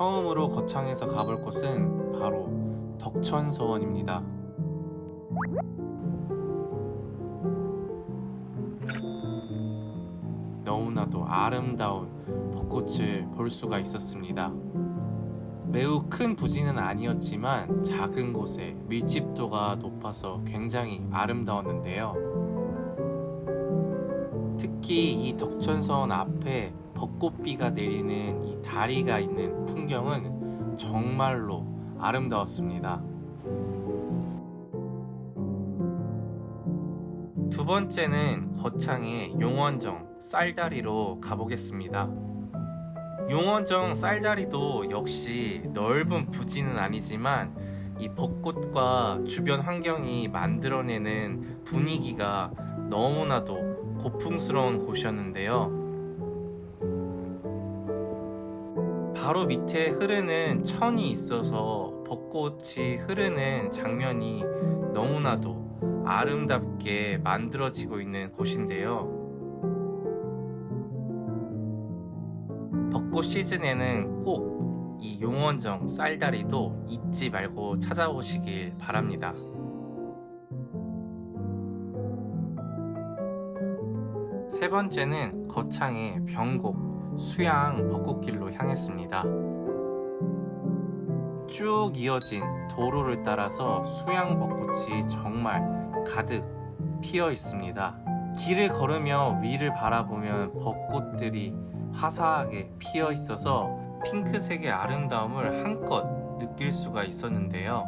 처음으로 거창에서 가볼 곳은 바로 덕천서원입니다. 너무나도 아름다운 벚꽃을 볼 수가 있었습니다. 매우 큰 부지는 아니었지만 작은 곳에 밀집도가 높아서 굉장히 아름다웠는데요. 특히 이 덕천서원 앞에 벚꽃비가 내리는 이 다리가 있는 풍경은 정말로 아름다웠습니다. 두 번째는 거창의 용원정 쌀다리로 가보겠습니다. 용원정 쌀다리도 역시 넓은 부지는 아니지만 이 벚꽃과 주변 환경이 만들어내는 분위기가 너무나도 고풍스러운 곳이었는데요. 바로 밑에 흐르는 천이 있어서 벚꽃이 흐르는 장면이 너무나도 아름답게 만들어지고 있는 곳인데요. 벚꽃 시즌에는 꼭 이 용원정 쌀다리도 잊지 말고 찾아오시길 바랍니다. 세 번째는 거창의 병곡 수양 벚꽃길로 향했습니다. 쭉 이어진 도로를 따라서 수양 벚꽃이 정말 가득 피어 있습니다. 길을 걸으며 위를 바라보면 벚꽃들이 화사하게 피어 있어서 핑크색의 아름다움을 한껏 느낄 수가 있었는데요.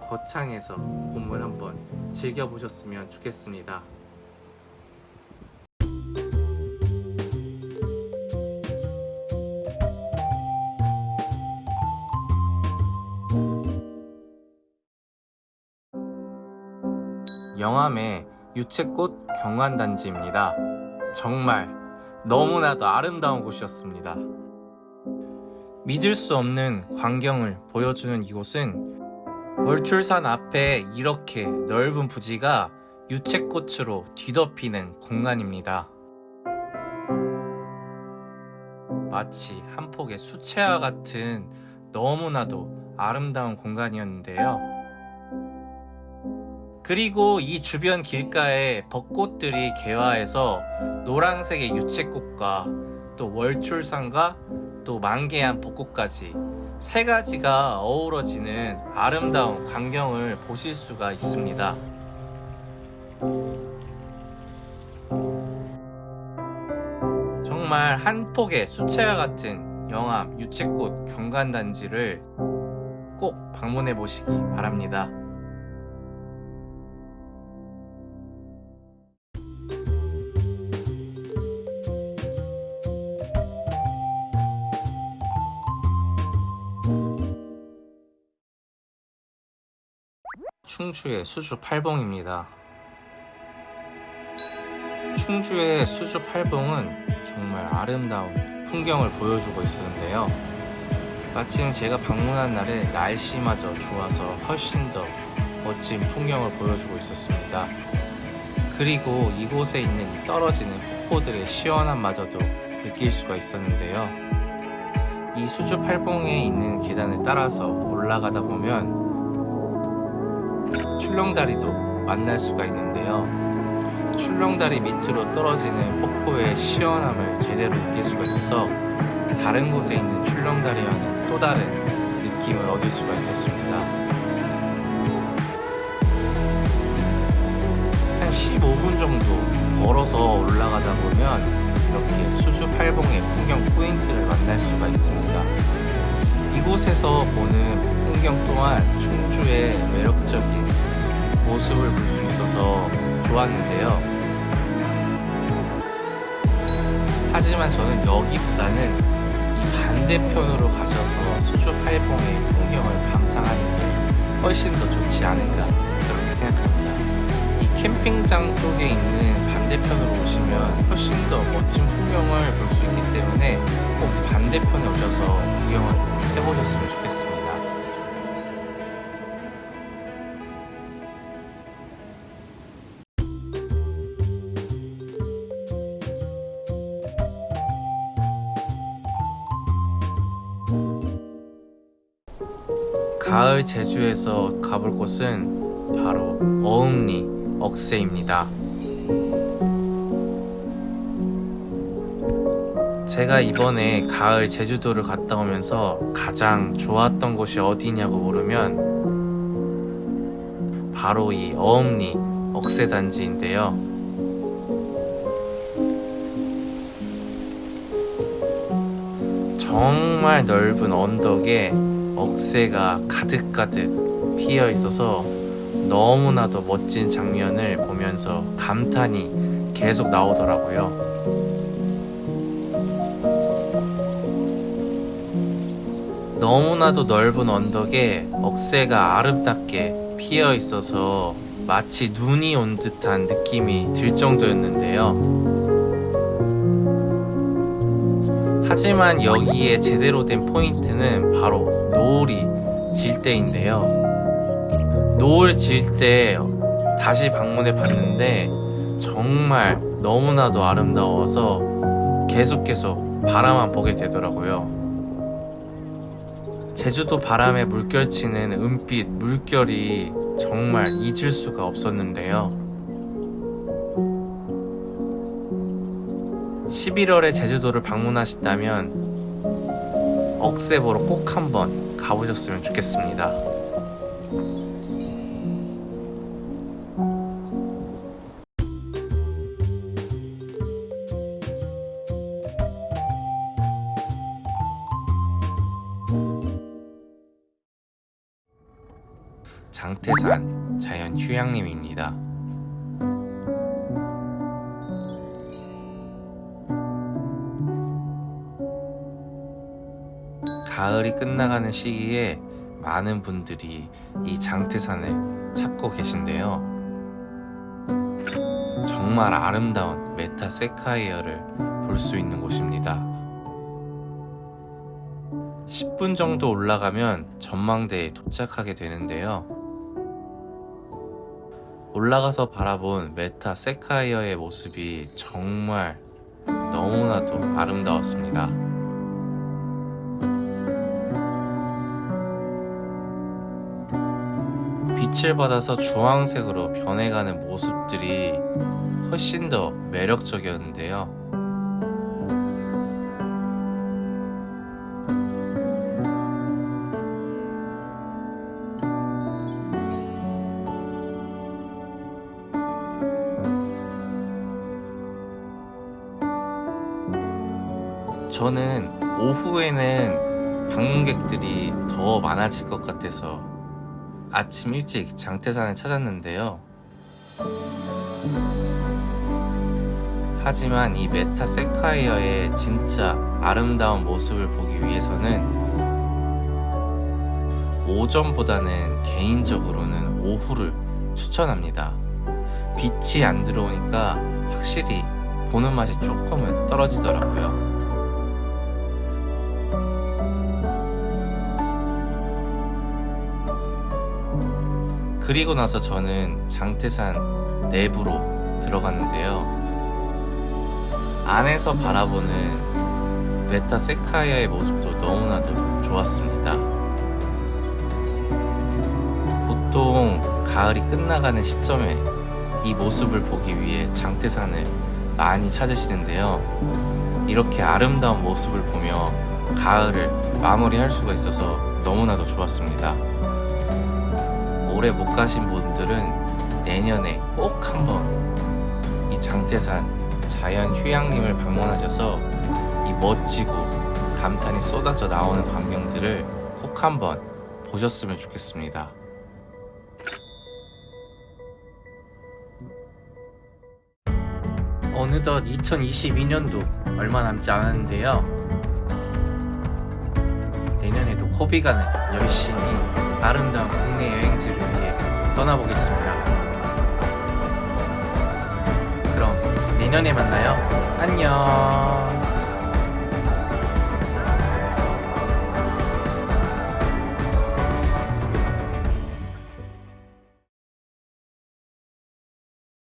거창에서 봄을 한번 즐겨보셨으면 좋겠습니다. 영암의 유채꽃 경관단지입니다. 정말 너무나도 아름다운 곳이었습니다. 믿을 수 없는 광경을 보여주는 이곳은 월출산 앞에 이렇게 넓은 부지가 유채꽃으로 뒤덮이는 공간입니다. 마치 한 폭의 수채화 같은 너무나도 아름다운 공간이었는데요. 그리고 이 주변 길가에 벚꽃들이 개화해서 노란색의 유채꽃과 또 월출산과 또 만개한 벚꽃까지 세 가지가 어우러지는 아름다운 광경을 보실 수가 있습니다. 정말 한 폭의 수채화 같은 영암 유채꽃 경관단지를 꼭 방문해 보시기 바랍니다. 충주의 수주 팔봉입니다. 충주의 수주 팔봉은 정말 아름다운 풍경을 보여주고 있었는데요. 마침 제가 방문한 날에 날씨마저 좋아서 훨씬 더 멋진 풍경을 보여주고 있었습니다. 그리고 이곳에 있는 떨어지는 폭포들의 시원함마저도 느낄 수가 있었는데요. 이 수주 팔봉에 있는 계단을 따라서 올라가다 보면 출렁다리도 만날 수가 있는데요. 출렁다리 밑으로 떨어지는 폭포의 시원함을 제대로 느낄 수가 있어서 다른 곳에 있는 출렁다리와는 또 다른 느낌을 얻을 수가 있었습니다. 한 15분 정도 걸어서 올라가다 보면 이렇게 수주 팔봉의 풍경 포인트를 만날 수가 있습니다. 이곳에서 보는 풍경 또한 충주의 매력적인 모습을 볼 수 있어서 좋았는데요. 하지만 저는 여기보다는 이 반대편으로 가셔서 수주 팔봉의 풍경을 감상하는 게 훨씬 더 좋지 않은가 그렇게 생각합니다. 이 캠핑장 쪽에 있는 반대편으로 오시면 훨씬 더 멋진 풍경을 볼 수 있기 때문에 꼭 반대편에 오셔서 구경을 해보셨으면 좋겠습니다 가을 제주에서 가볼 곳은 바로 어음리 억새입니다. 제가 이번에 가을 제주도를 갔다 오면서 가장 좋았던 곳이 어디냐고 물으면 바로 이 어음리 억새단지인데요. 정말 넓은 언덕에 억새가 가득가득 피어 있어서 너무나도 멋진 장면을 보면서 감탄이 계속 나오더라고요. 너무나도 넓은 언덕에 억새가 아름답게 피어 있어서 마치 눈이 온 듯한 느낌이 들 정도였는데요. 하지만 여기에 제대로 된 포인트는 바로 노을이 질 때인데요. 노을 질 때 다시 방문해 봤는데 정말 너무나도 아름다워서 계속 계속 바라만 보게 되더라고요. 제주도 바람에 물결치는 은빛 물결이 정말 잊을 수가 없었는데요. 11월에 제주도를 방문하신다면 억새 보러 꼭 한번 가보셨으면 좋겠습니다. 장태산 자연 휴양림입니다. 가을이 끝나가는 시기에 많은 분들이 이 장태산을 찾고 계신데요. 정말 아름다운 메타 세카이어를 볼 수 있는 곳입니다. 10분 정도 올라가면 전망대에 도착하게 되는데요. 올라가서 바라본 메타 세카이어의 모습이 정말 너무나도 아름다웠습니다. 빛을 받아서 주황색으로 변해가는 모습들이 훨씬 더 매력적이었는데요. 저는 오후에는 방문객들이 더 많아질 것 같아서 아침 일찍 장태산을 찾았는데요. 하지만 이 메타 세카이어의 진짜 아름다운 모습을 보기 위해서는 오전보다는 개인적으로는 오후를 추천합니다. 빛이 안 들어오니까 확실히 보는 맛이 조금은 떨어지더라고요. 그리고 나서 저는 장태산 내부로 들어갔는데요. 안에서 바라보는 메타 세카이아의 모습도 너무나도 좋았습니다. 보통 가을이 끝나가는 시점에 이 모습을 보기 위해 장태산을 많이 찾으시는데요. 이렇게 아름다운 모습을 보며 가을을 마무리할 수가 있어서 너무나도 좋았습니다. 올해 못 가신 분들은 내년에 꼭 한번 이 장태산 자연 휴양림을 방문하셔서 이 멋지고 감탄이 쏟아져 나오는 광경들을 꼭 한번 보셨으면 좋겠습니다. 어느덧 2022년도 얼마 남지 않았는데요. 내년에도 코비가는 열심히 아름다운 국내 여행지를 위해 떠나보겠습니다. 그럼 내년에 만나요. 안녕.